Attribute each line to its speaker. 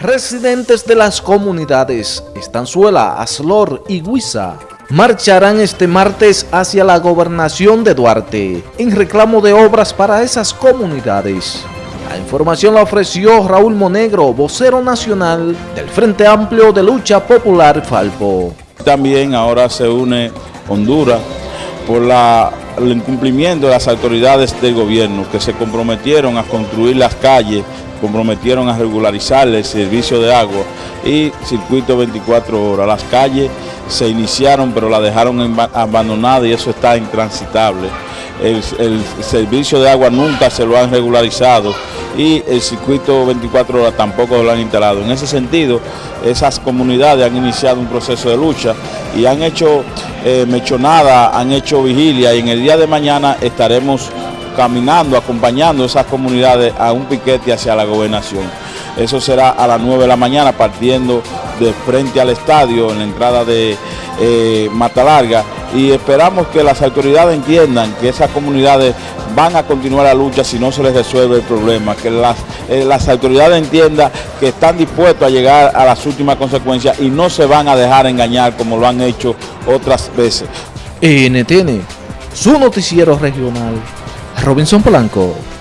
Speaker 1: Residentes de las comunidades Estanzuela, Aslor y Huiza marcharán este martes hacia la gobernación de Duarte en reclamo de obras para esas comunidades. La información la ofreció Raúl Monegro, vocero nacional del Frente Amplio de Lucha Popular Falpo.
Speaker 2: También ahora se une Honduras por el incumplimiento de las autoridades del gobierno que se comprometieron a construir las calles comprometieron a regularizar el servicio de agua y circuito 24 horas. Las calles se iniciaron pero la dejaron abandonada y eso está intransitable. El, servicio de agua nunca se lo han regularizado y el circuito 24 horas tampoco lo han instalado. En ese sentido, esas comunidades han iniciado un proceso de lucha y han hecho eh, mechonada, han hecho vigilia y en el día de mañana estaremos caminando, acompañando esas comunidades a un piquete hacia la gobernación. Eso será a las 9 de la mañana partiendo de frente al estadio en la entrada de eh, Mata Larga y esperamos que las autoridades entiendan que esas comunidades van a continuar la lucha si no se les resuelve el problema, que las, eh, las autoridades entiendan que están dispuestos a llegar a las últimas consecuencias y no se van a dejar engañar como lo han hecho otras veces.
Speaker 1: NTN, su noticiero regional. Robinson Polanco.